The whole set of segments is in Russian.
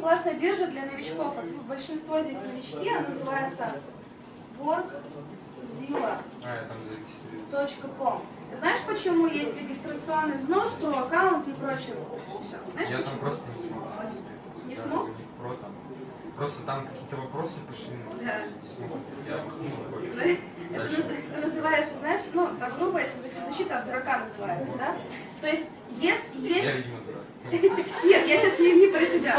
очень классная биржа для новичков. Большинство здесь новички, она называется workzilla.com. А, там. Знаешь, почему есть регистрационный взнос, то аккаунт и прочее? Знаешь, Я там почему? просто не смог. Не Да, смог? не про там. Просто там какие-то вопросы пошли, но Да. я не смог. Я махнул Знаешь, такой. Это называется, знаешь, ну, так грубо, если защита, от дурака называется, да? То есть, есть Я, видимо, дурак. Нет, я сейчас не, не про тебя.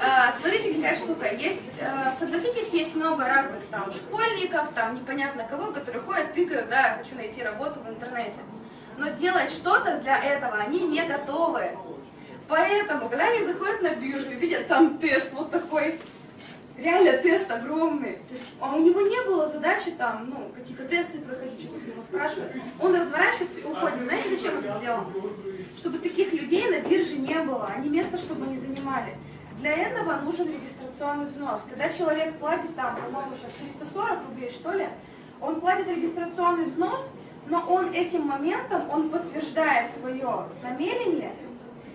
А, смотрите, какая штука. Есть, а, согласитесь, есть много разных там школьников, там непонятно кого, которые ходят, тыкают, да, хочу найти работу в интернете. Но делать что-то для этого они не готовы. Поэтому, когда они заходят на биржу и видят там тест вот такой, реально тест огромный, а у него не было задачи там, ну, какие-то тесты проходить, что-то с него спрашивать. Он разворачивается и уходит. Знаете, зачем это сделано? Чтобы таких людей на бирже не было, а не место, чтобы они занимали. Для этого нужен регистрационный взнос. Когда человек платит там, по-моему, сейчас 340 рублей, что ли, он платит регистрационный взнос, но он этим моментом, он подтверждает свое намерение,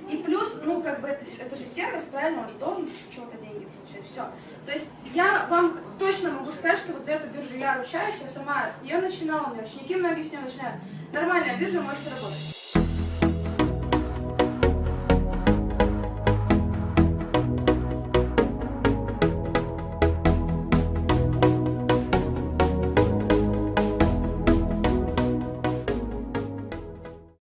и плюс, ну, как бы, это, это же сервис, правильно, он же должен чего-то деньги получать, все. То есть я вам точно могу сказать, что вот за эту биржу я ручаюсь, я сама с нее начинала, у меня ученики многие с нее начинают. Нормальная биржа, можете работать.